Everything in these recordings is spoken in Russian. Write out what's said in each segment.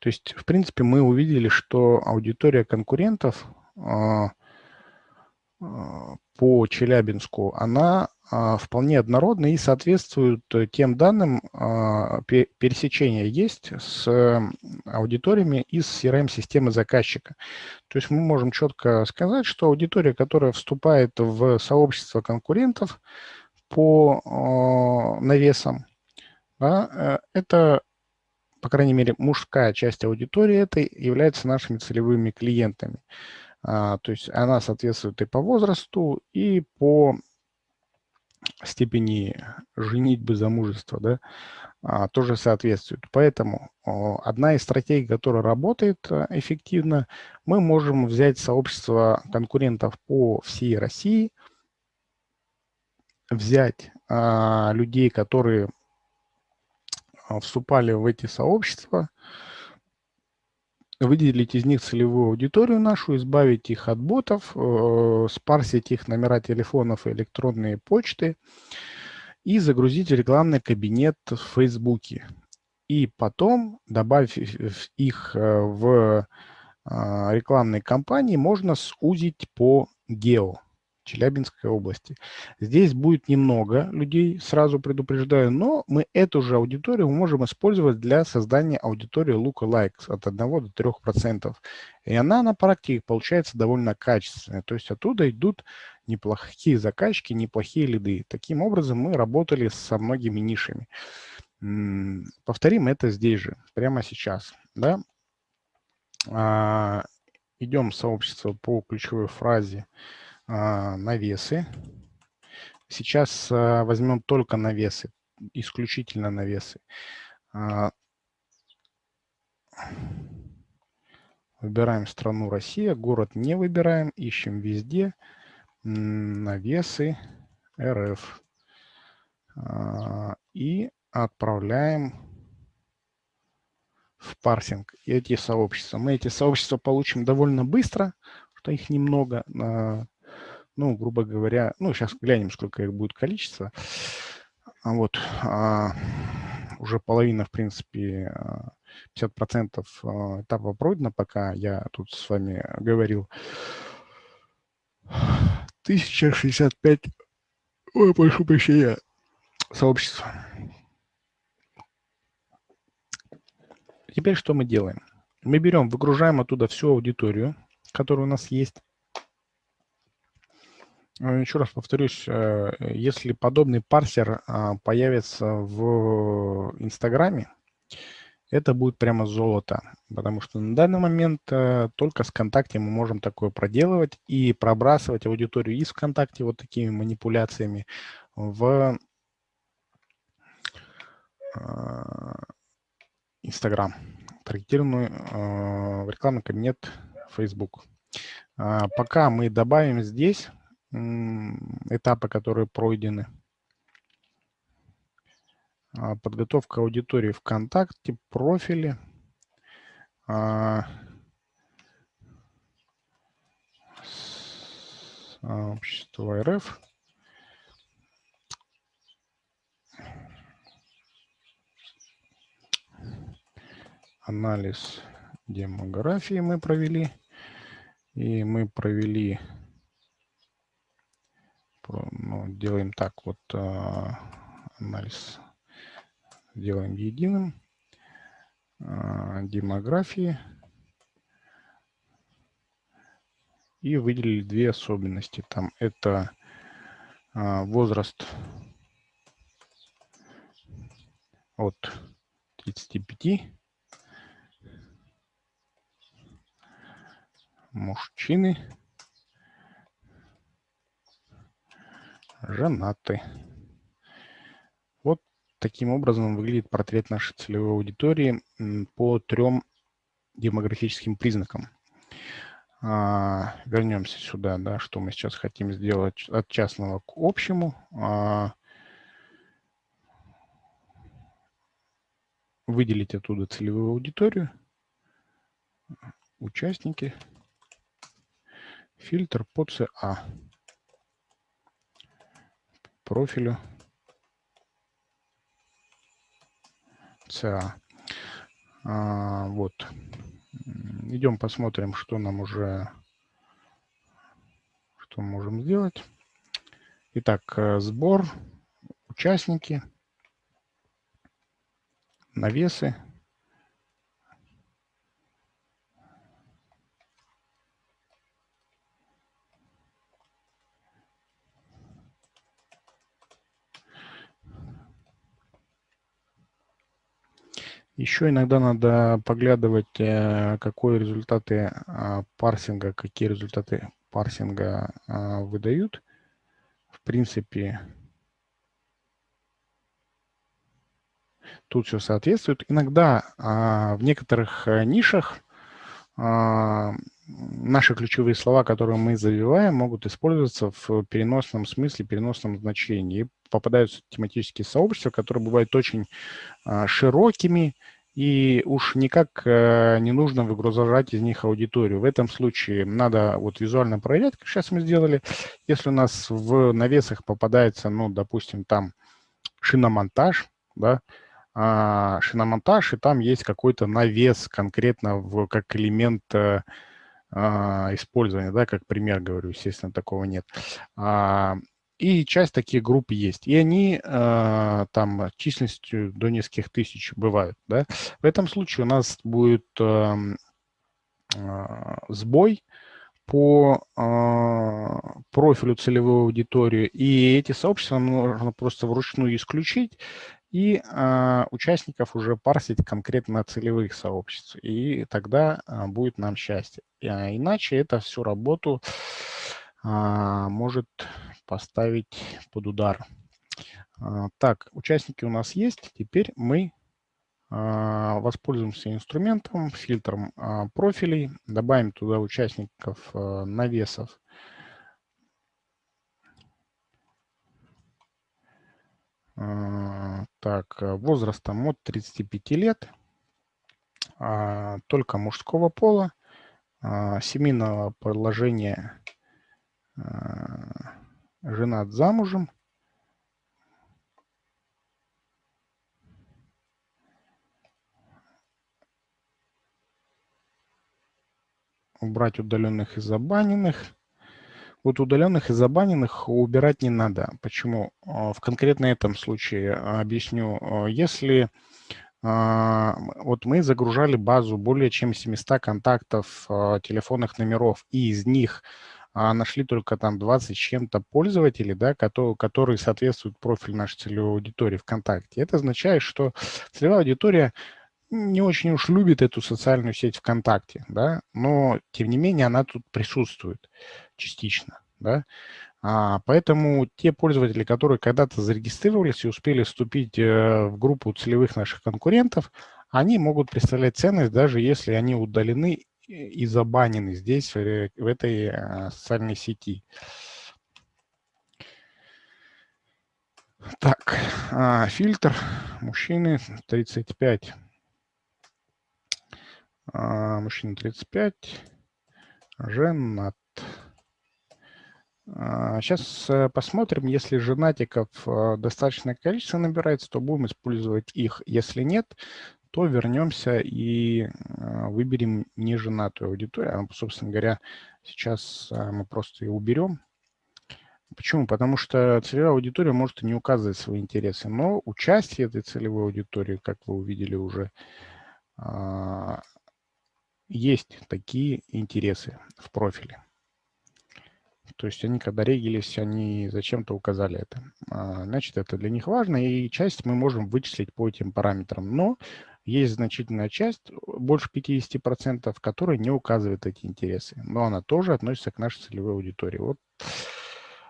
То есть, в принципе, мы увидели, что аудитория конкурентов а, а, по Челябинску, она а, вполне однородна и соответствует тем данным, пересечения есть с аудиториями из CRM-системы заказчика. То есть мы можем четко сказать, что аудитория, которая вступает в сообщество конкурентов по навесам, да, э, это по крайней мере, мужская часть аудитории это является нашими целевыми клиентами. А, то есть она соответствует и по возрасту, и по степени женитьбы, замужества, да, а, тоже соответствует. Поэтому одна из стратегий, которая работает а, эффективно, мы можем взять сообщество конкурентов по всей России, взять а, людей, которые вступали в эти сообщества, выделить из них целевую аудиторию нашу, избавить их от ботов, э, спарсить их номера телефонов и электронные почты и загрузить рекламный кабинет в Фейсбуке. И потом, добавив их э, в а, рекламной кампании, можно сузить по гео. Челябинской области. Здесь будет немного людей, сразу предупреждаю, но мы эту же аудиторию можем использовать для создания аудитории lookalikes от 1 до 3%. И она на практике получается довольно качественная. То есть оттуда идут неплохие заказчики, неплохие лиды. Таким образом мы работали со многими нишами. Повторим это здесь же, прямо сейчас. Да? А, идем в сообщество по ключевой фразе навесы. Сейчас а, возьмем только навесы, исключительно навесы. А, выбираем страну Россия, город не выбираем, ищем везде навесы РФ. И отправляем в парсинг эти сообщества. Мы эти сообщества получим довольно быстро, что их немного ну, грубо говоря, ну, сейчас глянем, сколько их будет количество. А вот а, уже половина, в принципе, 50% а, а, этапа пройдено, пока я тут с вами говорил. 1065, ой, прошу прощения, сообществ. Теперь что мы делаем? Мы берем, выгружаем оттуда всю аудиторию, которая у нас есть, Еще раз повторюсь, э, если подобный парсер а, появится в Инстаграме, это будет прямо золото, потому что на данный момент э, только с ВКонтакте мы можем такое проделывать и пробрасывать аудиторию из ВКонтакте вот такими манипуляциями в Инстаграм, таргетированную в рекламный кабинет Facebook. А, пока мы добавим здесь этапы, которые пройдены. А, подготовка аудитории ВКонтакте, профили. А, Общество РФ. Анализ демографии мы провели. И мы провели ну, делаем так, вот а, анализ делаем единым, а, демографии, и выделили две особенности. Там это а, возраст от 35 мужчины женаты. Вот таким образом выглядит портрет нашей целевой аудитории по трем демографическим признакам. А, вернемся сюда, да, что мы сейчас хотим сделать от частного к общему. А, выделить оттуда целевую аудиторию, участники, фильтр по ЦА профилю CA. А, вот. Идем посмотрим, что нам уже, что мы можем сделать. Итак, э, сбор, участники, навесы. Еще иногда надо поглядывать, э, какие результаты а, парсинга, какие результаты парсинга а, выдают. В принципе, тут все соответствует. Иногда а, в некоторых э, нишах наши ключевые слова, которые мы забиваем, могут использоваться в переносном смысле, переносном значении. Попадаются тематические сообщества, которые бывают очень а, широкими, и уж никак э, не нужно выгружать из них аудиторию. В этом случае надо вот визуально проверять, как сейчас мы сделали. Если у нас в навесах попадается, ну, допустим, там шиномонтаж, да, а, шиномонтаж, и там есть какой-то навес конкретно в, как элемент э, а, использования, да, как пример говорю, естественно, такого нет. А, и часть таких групп есть. И они э, там численностью до нескольких тысяч бывают. Да? В этом случае у нас будет э, э, сбой по э, профилю целевой аудитории. И эти сообщества нужно просто вручную исключить и э, участников уже парсить конкретно целевых сообществ. И тогда э, будет нам счастье. А иначе это всю работу а, может поставить под удар. Так, участники у нас есть. Теперь мы воспользуемся инструментом, фильтром профилей, добавим туда участников навесов. Так, возрастом от 35 лет, только мужского пола, семейного положения Э, женат замужем. Убрать удаленных и забаненных. Вот удаленных и забаненных убирать не надо. Почему? Э, в конкретно этом случае объясню. Э, если вот мы загружали базу более чем 700 контактов телефонных номеров, и из них а нашли только там 20 с чем-то пользователей, да, которые соответствуют профилю нашей целевой аудитории ВКонтакте. Это означает, что целевая аудитория не очень уж любит эту социальную сеть ВКонтакте, да, но тем не менее она тут присутствует частично, да. А, поэтому те пользователи, которые когда-то зарегистрировались и успели вступить э, в группу целевых наших конкурентов, они могут представлять ценность, даже если они удалены и забанены здесь, в этой э, социальной сети. Так, а, фильтр мужчины 35. А, мужчина 35, женат. Сейчас а, э, посмотрим, если женатиков э, достаточное количество набирается, то будем использовать их. Если нет, то вернемся и а, выберем неженатую аудиторию. А, собственно говоря, сейчас а, мы просто ее уберем. Почему? Потому что целевая аудитория может и не указывать свои интересы, но участие этой целевой аудитории, как вы увидели уже, есть такие интересы в профиле. То есть они, когда регились, они зачем-то указали это. Значит, это для них важно, и часть мы можем вычислить по этим параметрам. Но есть значительная часть, больше 50%, которая не указывает эти интересы, но она тоже относится к нашей целевой аудитории. Вот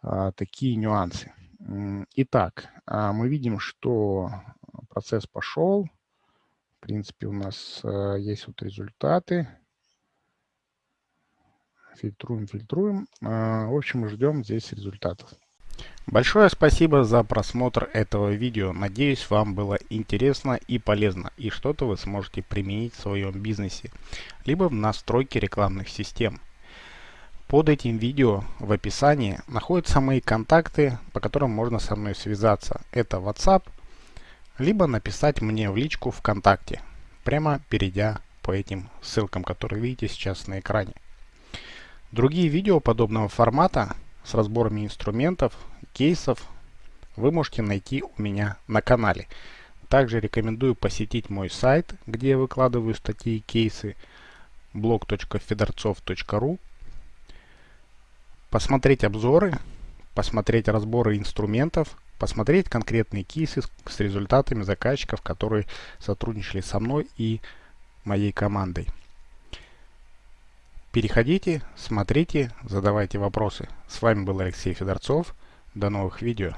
а, такие нюансы. Итак, а, мы видим, что процесс пошел. Принципе, у нас а, есть вот результаты. Фильтруем, фильтруем. А, в общем, ждем здесь результатов. Большое спасибо за просмотр этого видео. Надеюсь, вам было интересно и полезно, и что-то вы сможете применить в своем бизнесе, либо в настройке рекламных систем. Под этим видео в описании находятся мои контакты, по которым можно со мной связаться. Это WhatsApp, либо написать мне в личку ВКонтакте. прямо перейдя по этим ссылкам, которые видите сейчас на экране. Другие видео подобного формата с разборами инструментов, кейсов вы можете найти у меня на канале. Также рекомендую посетить мой сайт, где я выкладываю статьи и кейсы blog.fedorцов.ru посмотреть обзоры, посмотреть разборы инструментов, посмотреть конкретные кейсы с результатами заказчиков, которые сотрудничали со мной и моей командой. Переходите, смотрите, задавайте вопросы. С вами был Алексей Федорцов. До новых видео.